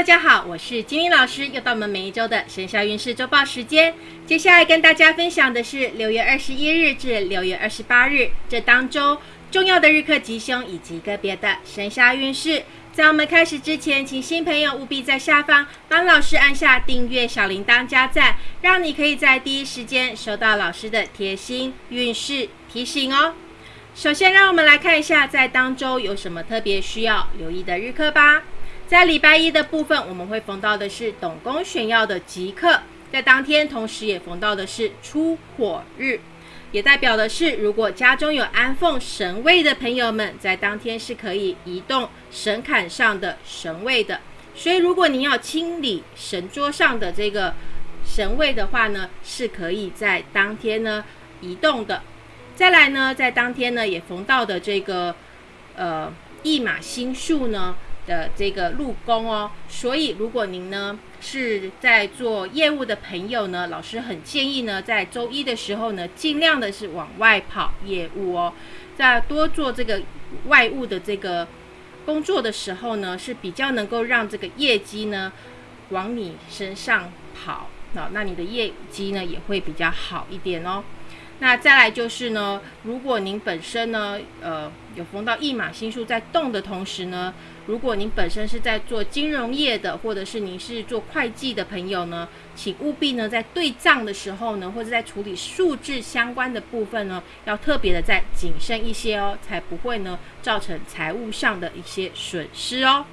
大家好，我是金玲老师，又到我们每一周的生肖运势周报时间。接下来跟大家分享的是六月二十一日至六月二十八日这当中重要的日课吉凶以及个别的生肖运势。在我们开始之前，请新朋友务必在下方帮老师按下订阅、小铃铛、加赞，让你可以在第一时间收到老师的贴心运势提醒哦。首先，让我们来看一下在当周有什么特别需要留意的日课吧。在礼拜一的部分，我们会逢到的是董公选要的吉课，在当天同时也逢到的是出火日，也代表的是如果家中有安奉神位的朋友们，在当天是可以移动神龛上的神位的。所以，如果您要清理神桌上的这个神位的话呢，是可以在当天呢移动的。再来呢，在当天呢也逢到的这个呃一马星数呢。的这个入宫哦，所以如果您呢是在做业务的朋友呢，老师很建议呢，在周一的时候呢，尽量的是往外跑业务哦，在多做这个外务的这个工作的时候呢，是比较能够让这个业绩呢往你身上跑，那那你的业绩呢也会比较好一点哦。那再来就是呢，如果您本身呢，呃，有逢到一马星数在动的同时呢，如果您本身是在做金融业的，或者是您是做会计的朋友呢，请务必呢在对账的时候呢，或者在处理数字相关的部分呢，要特别的再谨慎一些哦，才不会呢造成财务上的一些损失哦。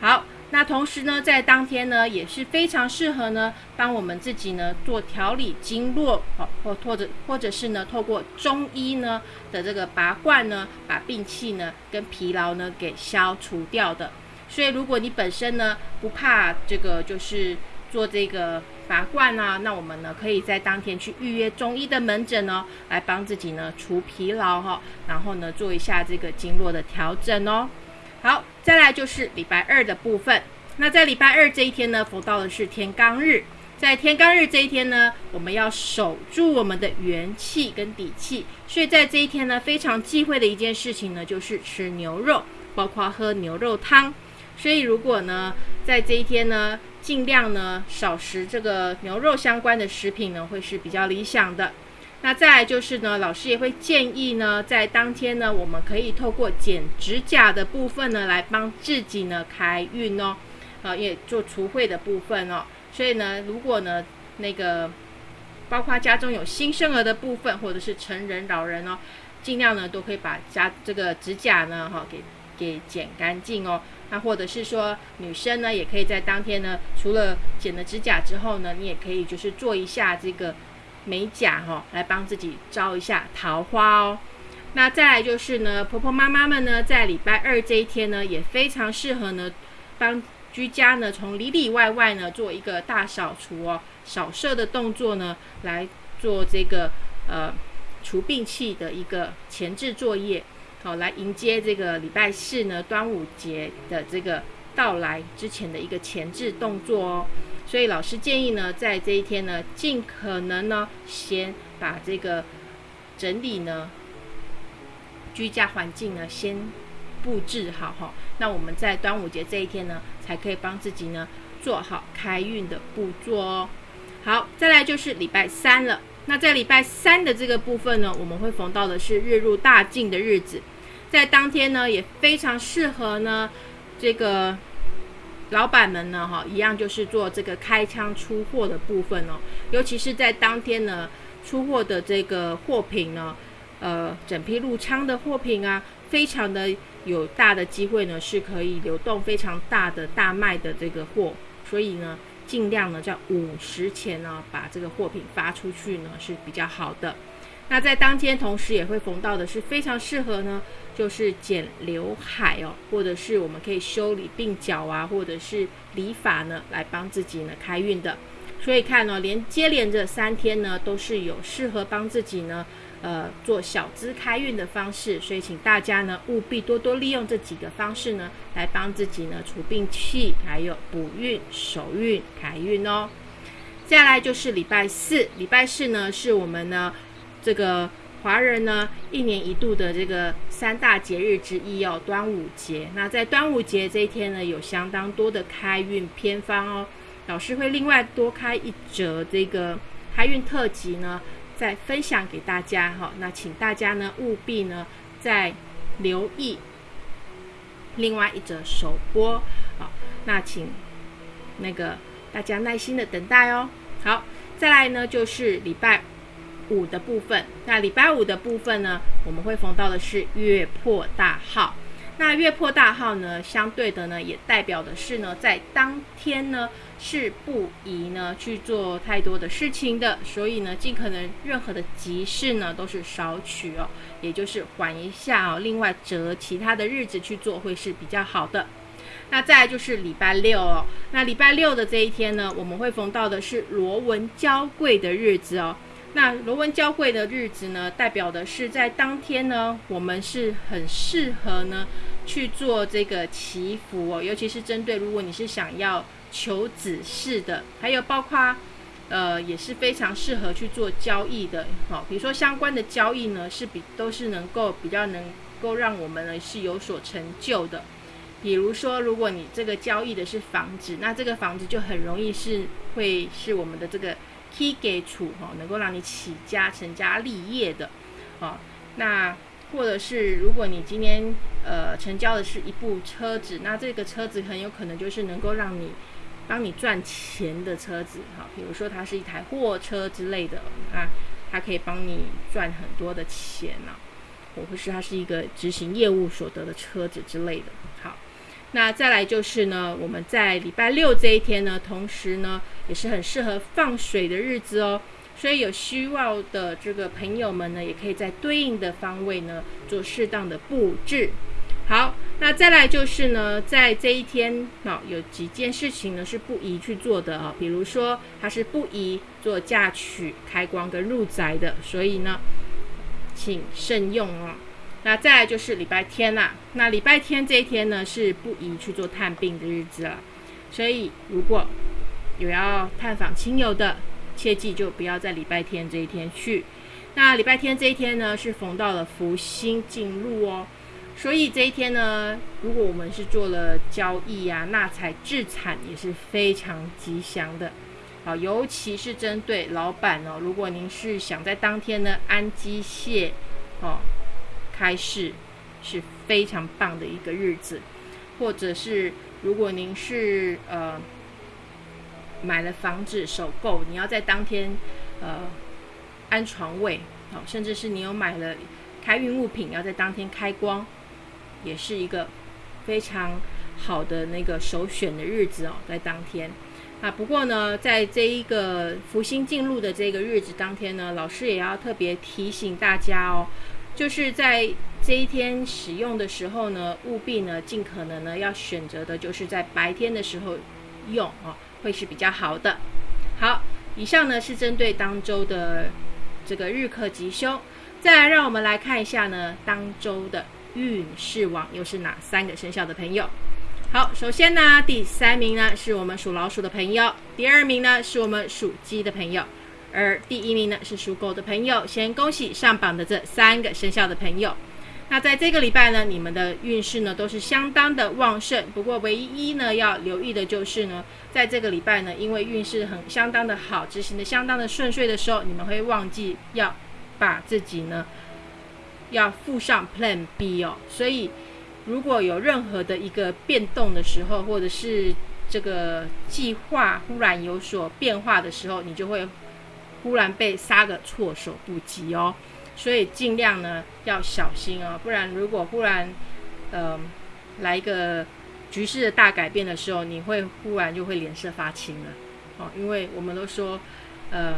好。那同时呢，在当天呢，也是非常适合呢，帮我们自己呢做调理经络，好，或或者或者是呢，透过中医呢的这个拔罐呢，把病气呢跟疲劳呢给消除掉的。所以，如果你本身呢不怕这个，就是做这个拔罐啊，那我们呢可以在当天去预约中医的门诊哦，来帮自己呢除疲劳哈，然后呢做一下这个经络的调整哦。好，再来就是礼拜二的部分。那在礼拜二这一天呢，逢到的是天罡日。在天罡日这一天呢，我们要守住我们的元气跟底气。所以在这一天呢，非常忌讳的一件事情呢，就是吃牛肉，包括喝牛肉汤。所以如果呢，在这一天呢，尽量呢少食这个牛肉相关的食品呢，会是比较理想的。那再来就是呢，老师也会建议呢，在当天呢，我们可以透过剪指甲的部分呢，来帮自己呢开运哦，啊，也做除秽的部分哦。所以呢，如果呢那个包括家中有新生儿的部分，或者是成人老人哦，尽量呢都可以把家这个指甲呢哈给给剪干净哦。那或者是说女生呢，也可以在当天呢，除了剪了指甲之后呢，你也可以就是做一下这个。美甲哈，来帮自己招一下桃花哦。那再来就是呢，婆婆妈妈们呢，在礼拜二这一天呢，也非常适合呢，帮居家呢，从里里外外呢，做一个大扫除哦，扫射的动作呢，来做这个呃除病气的一个前置作业，好，来迎接这个礼拜四呢，端午节的这个到来之前的一个前置动作哦。所以老师建议呢，在这一天呢，尽可能呢，先把这个整理呢，居家环境呢，先布置好哈。那我们在端午节这一天呢，才可以帮自己呢，做好开运的步骤哦。好，再来就是礼拜三了。那在礼拜三的这个部分呢，我们会逢到的是日入大进的日子，在当天呢，也非常适合呢，这个。老板们呢，哈，一样就是做这个开仓出货的部分哦，尤其是在当天呢，出货的这个货品呢，呃，整批入仓的货品啊，非常的有大的机会呢，是可以流动非常大的大卖的这个货，所以呢，尽量呢在午时前呢，把这个货品发出去呢是比较好的。那在当天同时也会逢到的是非常适合呢，就是剪刘海哦，或者是我们可以修理鬓角啊，或者是理发呢，来帮自己呢开运的。所以看呢，连接连着三天呢，都是有适合帮自己呢，呃，做小资开运的方式。所以请大家呢，务必多多利用这几个方式呢，来帮自己呢除病气，还有补运、守运、开运哦。再来就是礼拜四，礼拜四呢是我们呢。这个华人呢一年一度的这个三大节日之一哦，端午节。那在端午节这一天呢，有相当多的开运偏方哦。老师会另外多开一折这个开运特辑呢，再分享给大家哈。那请大家呢务必呢再留意另外一则首播好，那请那个大家耐心的等待哦。好，再来呢就是礼拜五的部分。那礼拜五的部分呢，我们会逢到的是月破大号。那月破大号呢，相对的呢，也代表的是呢，在当天呢是不宜呢去做太多的事情的，所以呢，尽可能任何的急事呢都是少取哦，也就是缓一下哦，另外择其他的日子去做会是比较好的。那再就是礼拜六哦，那礼拜六的这一天呢，我们会逢到的是螺纹交贵的日子哦。那螺纹交汇的日子呢，代表的是在当天呢，我们是很适合呢去做这个祈福哦，尤其是针对如果你是想要求子嗣的，还有包括呃也是非常适合去做交易的，好，比如说相关的交易呢，是比都是能够比较能够让我们呢是有所成就的。比如说，如果你这个交易的是房子，那这个房子就很容易是会是我们的这个。Key 给出哈，能够让你起家成家立业的，哦，那或者是如果你今天呃成交的是一部车子，那这个车子很有可能就是能够让你帮你赚钱的车子，哈，比如说它是一台货车之类的，啊，它可以帮你赚很多的钱呢，或者是它是一个执行业务所得的车子之类的，那再来就是呢，我们在礼拜六这一天呢，同时呢也是很适合放水的日子哦。所以有需要的这个朋友们呢，也可以在对应的方位呢做适当的布置。好，那再来就是呢，在这一天啊，有几件事情呢是不宜去做的啊，比如说它是不宜做嫁娶、开光跟入宅的，所以呢，请慎用哦。那再来就是礼拜天啦。那礼拜天这一天呢，是不宜去做探病的日子了。所以如果有要探访亲友的，切记就不要在礼拜天这一天去。那礼拜天这一天呢，是逢到了福星进入哦。所以这一天呢，如果我们是做了交易啊、纳财置产，也是非常吉祥的。好，尤其是针对老板哦，如果您是想在当天呢安机械哦。开市是非常棒的一个日子，或者是如果您是呃买了房子首购，你要在当天呃安床位，好，甚至是你有买了开运物品，要在当天开光，也是一个非常好的那个首选的日子哦，在当天。啊，不过呢，在这一个福星进入的这个日子当天呢，老师也要特别提醒大家哦。就是在这一天使用的时候呢，务必呢尽可能呢要选择的就是在白天的时候用哦，会是比较好的。好，以上呢是针对当周的这个日课吉凶。再来，让我们来看一下呢当周的运势网又是哪三个生肖的朋友。好，首先呢第三名呢是我们属老鼠的朋友，第二名呢是我们属鸡的朋友。而第一名呢是属狗的朋友，先恭喜上榜的这三个生肖的朋友。那在这个礼拜呢，你们的运势呢都是相当的旺盛。不过唯一呢要留意的就是呢，在这个礼拜呢，因为运势很相当的好，执行的相当的顺遂的时候，你们会忘记要把自己呢要附上 Plan B 哦。所以如果有任何的一个变动的时候，或者是这个计划忽然有所变化的时候，你就会。忽然被杀个措手不及哦，所以尽量呢要小心哦，不然如果忽然呃来一个局势的大改变的时候，你会忽然就会脸色发青了哦，因为我们都说，呃，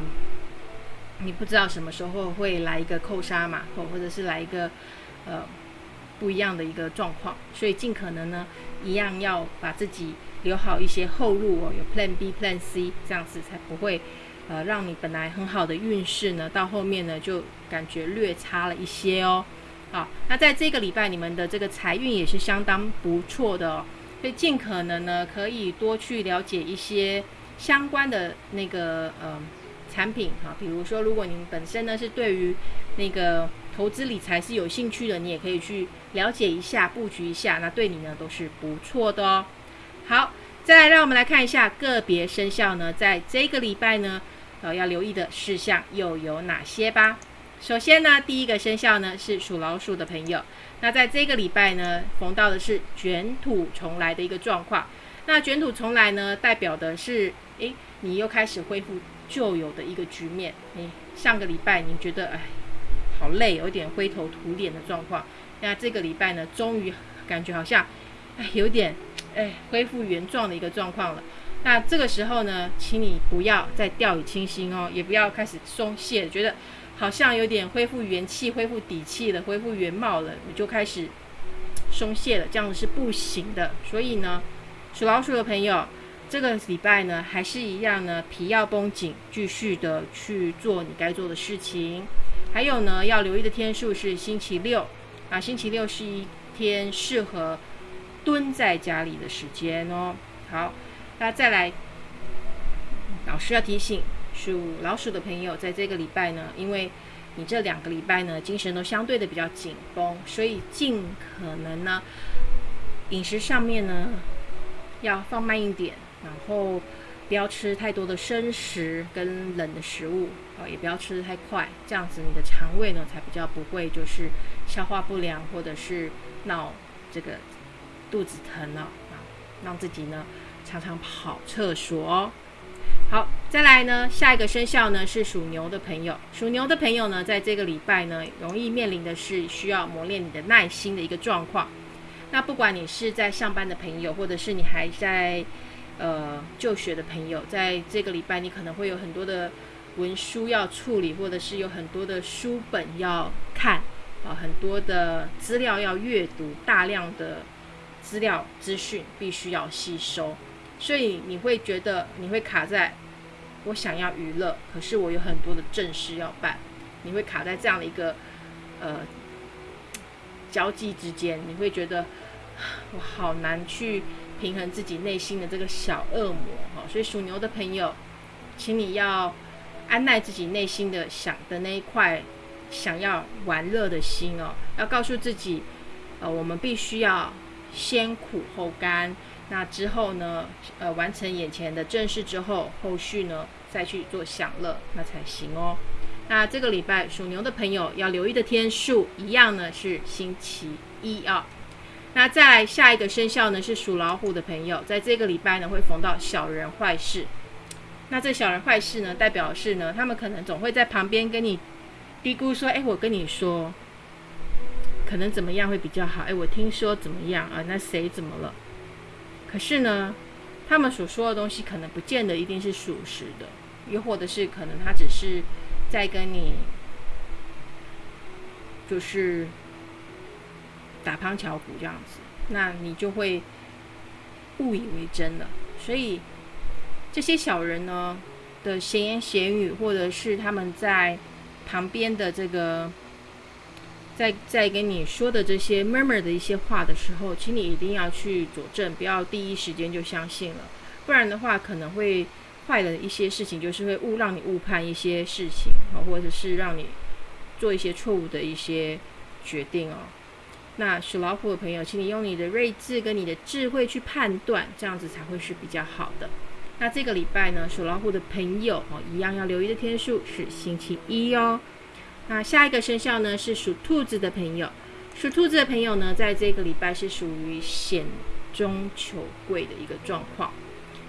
你不知道什么时候会来一个扣杀嘛，或或者是来一个呃不一样的一个状况，所以尽可能呢一样要把自己留好一些后路哦，有 Plan B、Plan C，这样子才不会。呃，让你本来很好的运势呢，到后面呢就感觉略差了一些哦。好，那在这个礼拜，你们的这个财运也是相当不错的哦，所以尽可能呢可以多去了解一些相关的那个呃产品哈，比如说如果您本身呢是对于那个投资理财是有兴趣的，你也可以去了解一下、布局一下，那对你呢都是不错的哦。好，再来让我们来看一下个别生肖呢，在这个礼拜呢，呃，要留意的事项又有哪些吧？首先呢，第一个生肖呢是属老鼠的朋友，那在这个礼拜呢，逢到的是卷土重来的一个状况。那卷土重来呢，代表的是，诶，你又开始恢复旧有的一个局面。诶，上个礼拜你觉得，哎，好累，有点灰头土脸的状况。那这个礼拜呢，终于感觉好像，哎，有点，哎，恢复原状的一个状况了。那这个时候呢，请你不要再掉以轻心哦，也不要开始松懈，觉得。好像有点恢复元气、恢复底气了、恢复原貌了，你就开始松懈了，这样子是不行的。所以呢，属老鼠的朋友，这个礼拜呢还是一样呢，皮要绷紧，继续的去做你该做的事情。还有呢，要留意的天数是星期六啊，星期六是一天适合蹲在家里的时间哦。好，那再来，老师要提醒。属老鼠的朋友，在这个礼拜呢，因为你这两个礼拜呢，精神都相对的比较紧绷，所以尽可能呢，饮食上面呢要放慢一点，然后不要吃太多的生食跟冷的食物，啊，也不要吃的太快，这样子你的肠胃呢才比较不会就是消化不良，或者是闹这个肚子疼了啊，让自己呢常常跑厕所哦。好，再来呢，下一个生肖呢是属牛的朋友。属牛的朋友呢，在这个礼拜呢，容易面临的是需要磨练你的耐心的一个状况。那不管你是在上班的朋友，或者是你还在呃就学的朋友，在这个礼拜，你可能会有很多的文书要处理，或者是有很多的书本要看啊，很多的资料要阅读，大量的资料资讯必须要吸收。所以你会觉得你会卡在，我想要娱乐，可是我有很多的正事要办，你会卡在这样的一个呃交际之间，你会觉得 我好难去平衡自己内心的这个小恶魔哈。所以属牛的朋友，请你要安耐自己内心的想的那一块想要玩乐的心哦，要告诉自己，呃，我们必须要先苦后甘。那之后呢？呃，完成眼前的正事之后，后续呢再去做享乐，那才行哦。那这个礼拜属牛的朋友要留意的天数，一样呢是星期一啊。那再来下一个生肖呢是属老虎的朋友，在这个礼拜呢会逢到小人坏事。那这小人坏事呢，代表是呢，他们可能总会在旁边跟你嘀咕说：“哎，我跟你说，可能怎么样会比较好？哎，我听说怎么样啊？那谁怎么了？”可是呢，他们所说的东西可能不见得一定是属实的，又或者是可能他只是在跟你就是打旁敲鼓这样子，那你就会误以为真了。所以这些小人呢的闲言闲语，或者是他们在旁边的这个。在在跟你说的这些 murmur 的一些话的时候，请你一定要去佐证，不要第一时间就相信了，不然的话可能会坏了一些事情，就是会误让你误判一些事情啊，或者是让你做一些错误的一些决定哦。那属老虎的朋友，请你用你的睿智跟你的智慧去判断，这样子才会是比较好的。那这个礼拜呢，属老虎的朋友哦，一样要留意的天数是星期一哦。那下一个生肖呢是属兔子的朋友，属兔子的朋友呢，在这个礼拜是属于险中求贵的一个状况。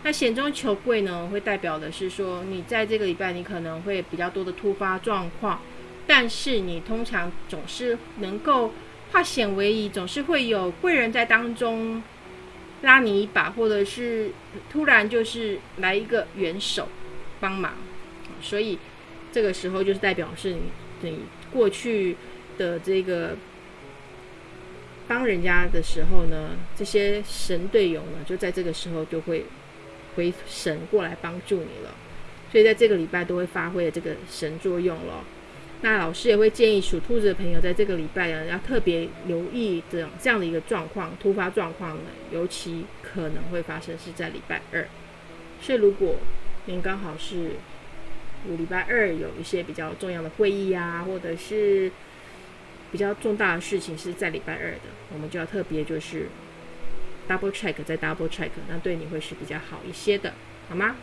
那险中求贵呢，会代表的是说，你在这个礼拜你可能会比较多的突发状况，但是你通常总是能够化险为夷，总是会有贵人在当中拉你一把，或者是突然就是来一个援手帮忙，所以这个时候就是代表是你。你过去的这个帮人家的时候呢，这些神队友呢，就在这个时候就会回神过来帮助你了。所以在这个礼拜都会发挥这个神作用了。那老师也会建议属兔子的朋友，在这个礼拜呢，要特别留意这样这样的一个状况，突发状况呢，尤其可能会发生是在礼拜二。所以如果您刚好是有礼拜二有一些比较重要的会议啊，或者是比较重大的事情是在礼拜二的，我们就要特别就是 double check 再 double check，那对你会是比较好一些的，好吗？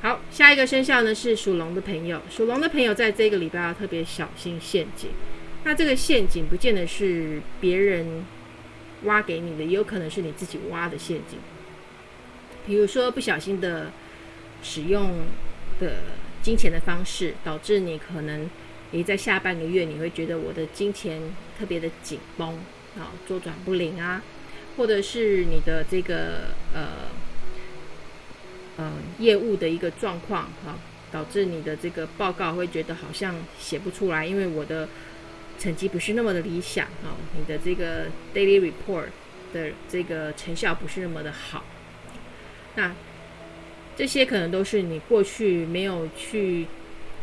好，下一个生肖呢是属龙的朋友，属龙的朋友在这个礼拜要特别小心陷阱。那这个陷阱不见得是别人挖给你的，也有可能是你自己挖的陷阱。比如说不小心的使用的金钱的方式，导致你可能你在下半个月你会觉得我的金钱特别的紧绷啊，周转不灵啊，或者是你的这个呃。呃，业务的一个状况哈，导致你的这个报告会觉得好像写不出来，因为我的成绩不是那么的理想啊，你的这个 daily report 的这个成效不是那么的好。那这些可能都是你过去没有去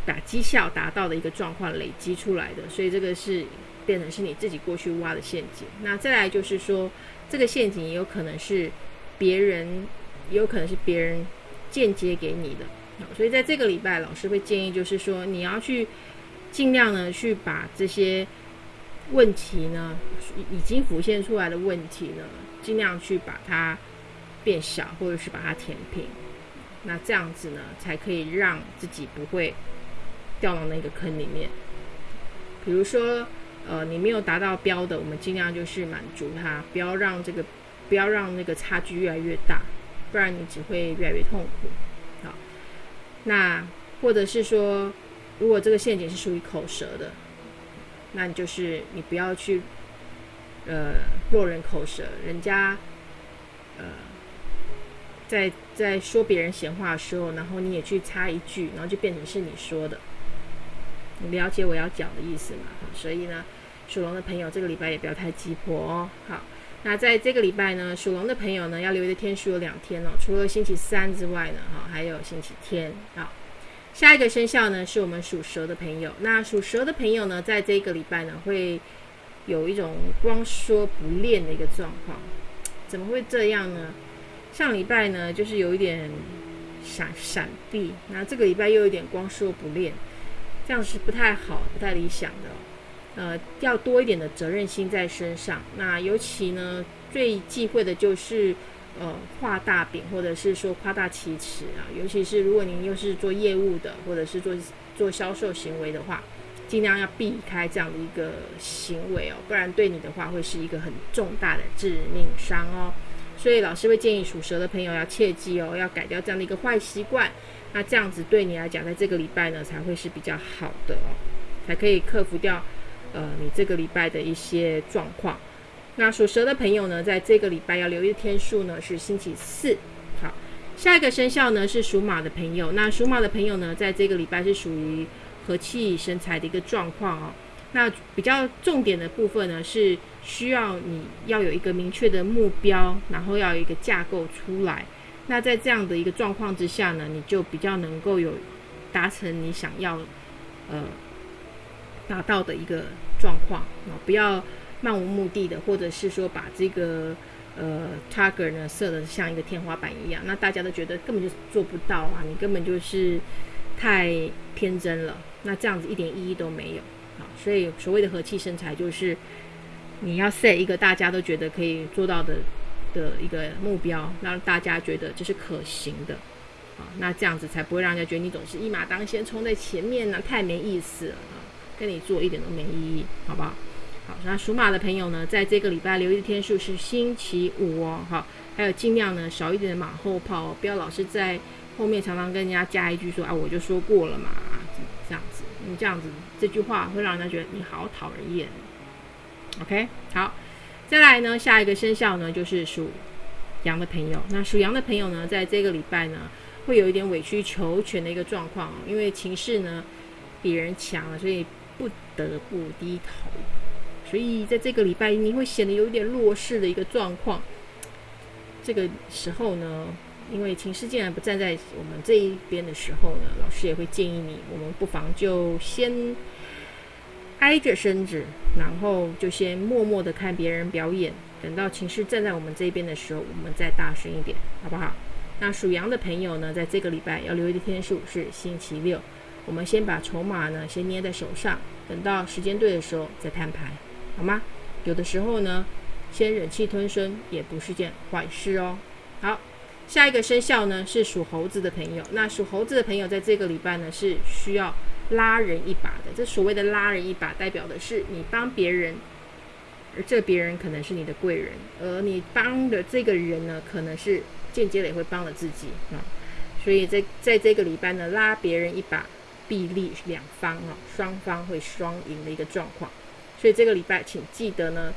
把绩效达到的一个状况累积出来的，所以这个是变成是你自己过去挖的陷阱。那再来就是说，这个陷阱也有可能是别人，也有可能是别人。间接给你的，所以在这个礼拜，老师会建议，就是说你要去尽量呢，去把这些问题呢，已经浮现出来的问题呢，尽量去把它变小，或者是把它填平。那这样子呢，才可以让自己不会掉到那个坑里面。比如说，呃，你没有达到标的，我们尽量就是满足它，不要让这个，不要让那个差距越来越大。不然你只会越来越痛苦。好，那或者是说，如果这个陷阱是属于口舌的，那你就是你不要去呃落人口舌，人家呃在在说别人闲话的时候，然后你也去插一句，然后就变成是你说的。你了解我要讲的意思吗？所以呢，属龙的朋友这个礼拜也不要太急迫哦。好。那在这个礼拜呢，属龙的朋友呢，要留意的天数有两天哦，除了星期三之外呢，哈，还有星期天啊。下一个生肖呢，是我们属蛇的朋友。那属蛇的朋友呢，在这个礼拜呢，会有一种光说不练的一个状况。怎么会这样呢？上礼拜呢，就是有一点闪闪避，那这个礼拜又有点光说不练，这样是不太好、不太理想的。呃，要多一点的责任心在身上。那尤其呢，最忌讳的就是呃画大饼，或者是说夸大其词啊。尤其是如果您又是做业务的，或者是做做销售行为的话，尽量要避开这样的一个行为哦，不然对你的话会是一个很重大的致命伤哦。所以老师会建议属蛇的朋友要切记哦，要改掉这样的一个坏习惯。那这样子对你来讲，在这个礼拜呢，才会是比较好的哦，才可以克服掉。呃，你这个礼拜的一些状况，那属蛇的朋友呢，在这个礼拜要留意的天数呢是星期四。好，下一个生肖呢是属马的朋友，那属马的朋友呢，在这个礼拜是属于和气生财的一个状况哦。那比较重点的部分呢，是需要你要有一个明确的目标，然后要有一个架构出来。那在这样的一个状况之下呢，你就比较能够有达成你想要呃达到的一个。状况啊，不要漫无目的的，或者是说把这个呃 target 呢设的像一个天花板一样，那大家都觉得根本就做不到啊，你根本就是太天真了，那这样子一点意义都没有啊。所以所谓的和气生财，就是你要 set 一个大家都觉得可以做到的的一个目标，让大家觉得这是可行的啊，那这样子才不会让人家觉得你总是一马当先冲在前面呢，太没意思了。跟你做一点都没意义，好不好？好，那属马的朋友呢，在这个礼拜留意的天数是星期五哦，好，还有尽量呢少一点的马后炮，不要老是在后面常常跟人家加一句说啊，我就说过了嘛，这样子，你这样子这句话会让人家觉得你好讨人厌。OK，好，再来呢，下一个生肖呢就是属羊的朋友，那属羊的朋友呢，在这个礼拜呢会有一点委曲求全的一个状况，因为情势呢比人强了，所以。不得不低头，所以在这个礼拜你会显得有点弱势的一个状况。这个时候呢，因为情势竟然不站在我们这一边的时候呢，老师也会建议你，我们不妨就先挨着身子，然后就先默默的看别人表演，等到情势站在我们这边的时候，我们再大声一点，好不好？那属羊的朋友呢，在这个礼拜要留意的天数是星期六。我们先把筹码呢先捏在手上，等到时间对的时候再摊牌，好吗？有的时候呢，先忍气吞声也不是件坏事哦。好，下一个生肖呢是属猴子的朋友，那属猴子的朋友在这个礼拜呢是需要拉人一把的。这所谓的拉人一把，代表的是你帮别人。而这别人可能是你的贵人，而你帮的这个人呢，可能是间接的也会帮了自己啊。所以在在这个礼拜呢，拉别人一把，必利两方啊，双方会双赢的一个状况。所以这个礼拜，请记得呢，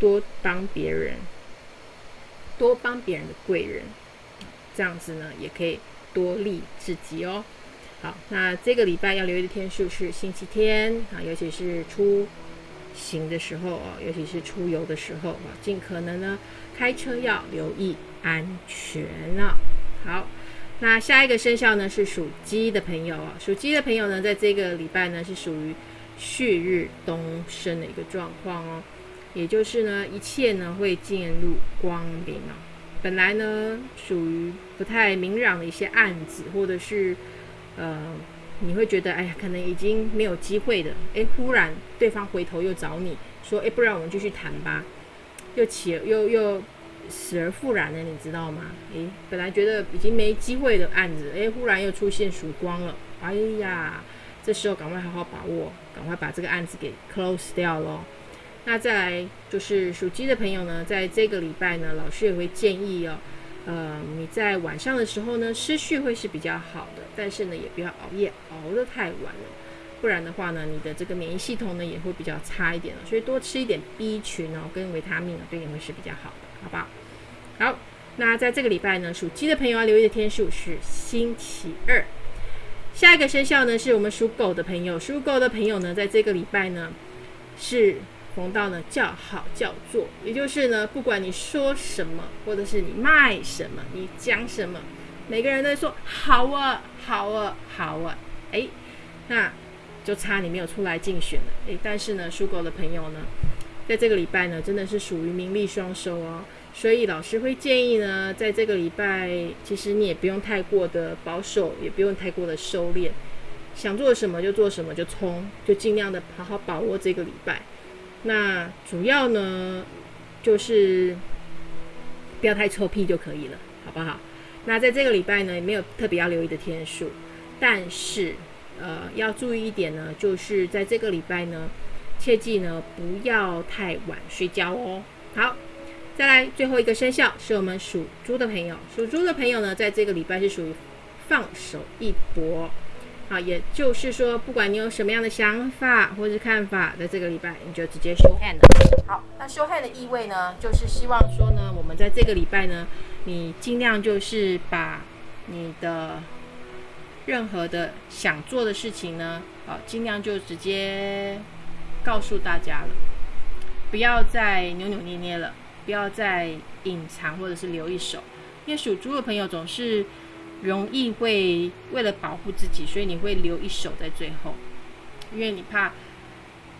多帮别人，多帮别人的贵人，这样子呢，也可以多利自己哦。好，那这个礼拜要留意的天数是星期天啊，尤其是出。行的时候哦，尤其是出游的时候啊，尽可能呢开车要留意安全啊。好，那下一个生肖呢是属鸡的朋友啊，属鸡的朋友呢，在这个礼拜呢是属于旭日东升的一个状况哦，也就是呢一切呢会进入光明啊。本来呢属于不太明朗的一些案子，或者是呃。你会觉得，哎呀，可能已经没有机会的。哎，忽然对方回头又找你说，哎，不然我们继续谈吧，又起又又死而复燃了，你知道吗？哎，本来觉得已经没机会的案子，哎，忽然又出现曙光了。哎呀，这时候赶快好好把握，赶快把这个案子给 close 掉咯。那再来就是属鸡的朋友呢，在这个礼拜呢，老师也会建议哦。呃，你在晚上的时候呢，失序会是比较好的，但是呢，也不要熬夜，熬得太晚了，不然的话呢，你的这个免疫系统呢也会比较差一点了。所以多吃一点 B 群哦，跟维他命呢，对你会是比较好的，好不好？好，那在这个礼拜呢，属鸡的朋友要留意的天数是星期二。下一个生肖呢，是我们属狗的朋友，属狗的朋友呢，在这个礼拜呢是。逢到呢叫好叫座，也就是呢，不管你说什么，或者是你卖什么，你讲什么，每个人都说好啊，好啊，好啊，哎，那就差你没有出来竞选了，哎，但是呢，属狗的朋友呢，在这个礼拜呢，真的是属于名利双收哦，所以老师会建议呢，在这个礼拜，其实你也不用太过的保守，也不用太过的收敛，想做什么就做什么，就冲，就尽量的好好把握这个礼拜。那主要呢，就是不要太臭屁就可以了，好不好？那在这个礼拜呢，也没有特别要留意的天数，但是呃，要注意一点呢，就是在这个礼拜呢，切记呢不要太晚睡觉哦。好，再来最后一个生肖是我们属猪的朋友，属猪的朋友呢，在这个礼拜是属于放手一搏。好，也就是说，不管你有什么样的想法或是看法，在这个礼拜你就直接 show hand。好，那 show hand 的意味呢，就是希望说呢，我们在这个礼拜呢，你尽量就是把你的任何的想做的事情呢，好，尽量就直接告诉大家了，不要再扭扭捏捏了，不要再隐藏或者是留一手，因为属猪的朋友总是。容易会为了保护自己，所以你会留一手在最后，因为你怕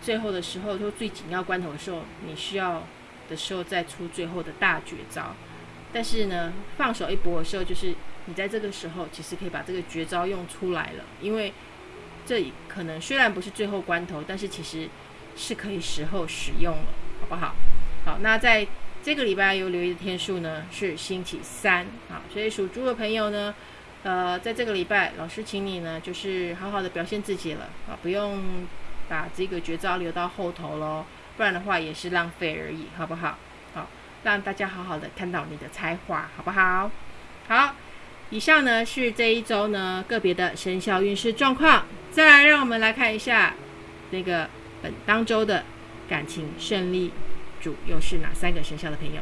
最后的时候，就最紧要关头的时候，你需要的时候再出最后的大绝招。但是呢，放手一搏的时候，就是你在这个时候其实可以把这个绝招用出来了，因为这可能虽然不是最后关头，但是其实是可以时候使用了，好不好？好，那在这个礼拜有留意的天数呢是星期三，好，所以属猪的朋友呢。呃，在这个礼拜，老师请你呢，就是好好的表现自己了啊，不用把这个绝招留到后头喽，不然的话也是浪费而已，好不好？好，让大家好好的看到你的才华，好不好？好，以上呢是这一周呢个别的生肖运势状况，再来让我们来看一下那个本当周的感情胜利主又是哪三个生肖的朋友。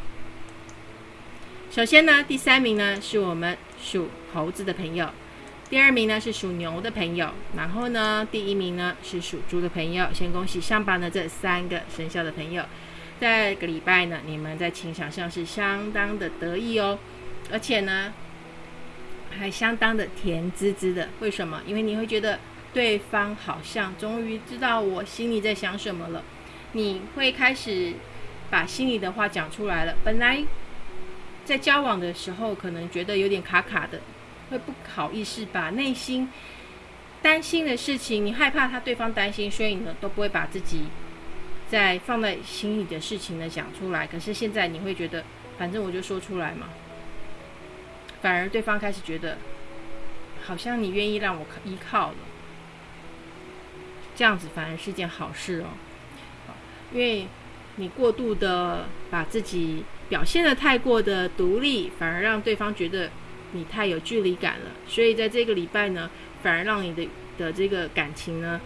首先呢，第三名呢是我们属猴子的朋友，第二名呢是属牛的朋友，然后呢第一名呢是属猪的朋友。先恭喜上榜的这三个生肖的朋友，在个礼拜呢，你们在情场上是相当的得意哦，而且呢还相当的甜滋滋的。为什么？因为你会觉得对方好像终于知道我心里在想什么了，你会开始把心里的话讲出来了。本来。在交往的时候，可能觉得有点卡卡的，会不好意思把内心担心的事情，你害怕他对方担心，所以呢都不会把自己在放在心里的事情呢讲出来。可是现在你会觉得，反正我就说出来嘛，反而对方开始觉得，好像你愿意让我依靠了，这样子反而是件好事哦。因为你过度的把自己表现的太过的独立，反而让对方觉得你太有距离感了。所以在这个礼拜呢，反而让你的的这个感情呢，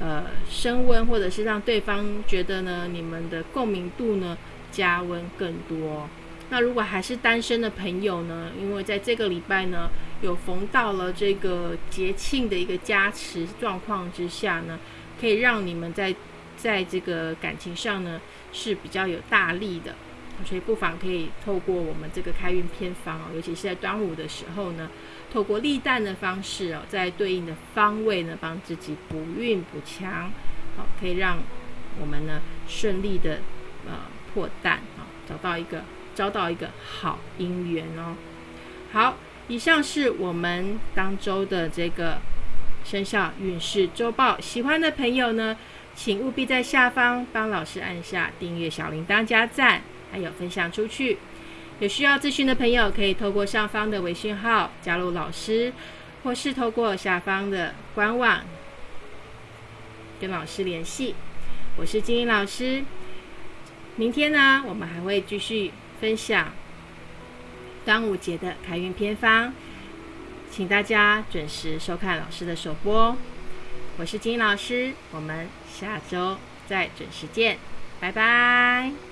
呃，升温，或者是让对方觉得呢，你们的共鸣度呢加温更多。那如果还是单身的朋友呢，因为在这个礼拜呢，有逢到了这个节庆的一个加持状况之下呢，可以让你们在。在这个感情上呢是比较有大力的，所以不妨可以透过我们这个开运偏方哦，尤其是在端午的时候呢，透过立蛋的方式哦，在对应的方位呢，帮自己补运补强，好，可以让我们呢顺利的呃破蛋啊，找到一个招到一个好姻缘哦。好，以上是我们当周的这个生肖运势周报，喜欢的朋友呢。请务必在下方帮老师按下订阅小铃铛、加赞，还有分享出去。有需要咨询的朋友，可以透过上方的微信号加入老师，或是透过下方的官网跟老师联系。我是金英老师。明天呢，我们还会继续分享端午节的开运偏方，请大家准时收看老师的首播。我是金老师，我们。下周再准时见，拜拜。